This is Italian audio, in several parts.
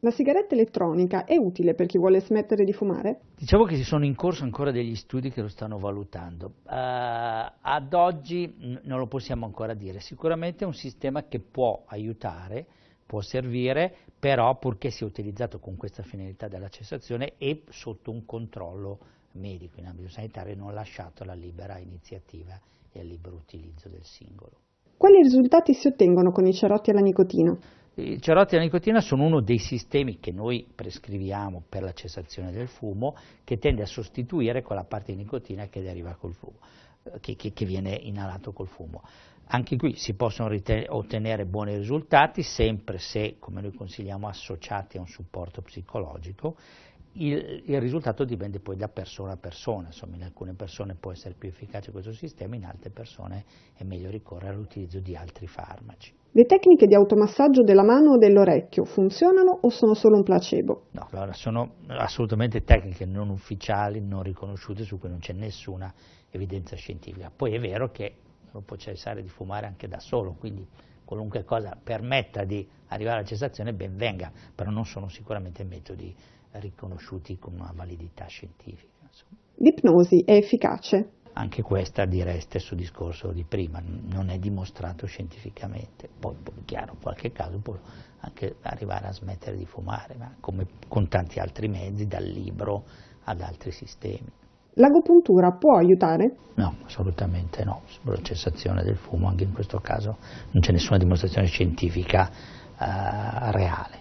La sigaretta elettronica è utile per chi vuole smettere di fumare? Diciamo che ci sono in corso ancora degli studi che lo stanno valutando. Uh, ad oggi non lo possiamo ancora dire. Sicuramente è un sistema che può aiutare, può servire, però purché sia utilizzato con questa finalità della cessazione e sotto un controllo medico in ambito sanitario e non lasciato alla libera iniziativa e al libero utilizzo del singolo. Quali risultati si ottengono con i cerotti alla nicotina? I cerotti alla nicotina sono uno dei sistemi che noi prescriviamo per la cessazione del fumo che tende a sostituire quella parte di nicotina che deriva col fumo, che, che, che viene inalato col fumo. Anche qui si possono ottenere buoni risultati sempre se, come noi consigliamo, associati a un supporto psicologico il, il, risultato dipende poi da persona a persona, insomma in alcune persone può essere più efficace questo sistema, in altre persone è meglio ricorrere all'utilizzo di altri farmaci. Le tecniche di automassaggio della mano o dell'orecchio funzionano o sono solo un placebo? No, allora sono assolutamente tecniche non ufficiali, non riconosciute, su cui non c'è nessuna evidenza scientifica. Poi è vero che uno può cessare di fumare anche da solo, quindi qualunque cosa permetta di arrivare alla cessazione ben venga, però non sono sicuramente metodi riconosciuti con una validità scientifica. L'ipnosi è efficace? Anche questa direi stesso discorso di prima, non è dimostrato scientificamente, poi, poi chiaro, in qualche caso può anche arrivare a smettere di fumare, ma come con tanti altri mezzi, dal libro ad altri sistemi. L'agopuntura può aiutare? No, assolutamente no, sulla cessazione del fumo, anche in questo caso non c'è nessuna dimostrazione scientifica uh, reale.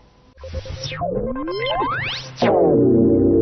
Thank you.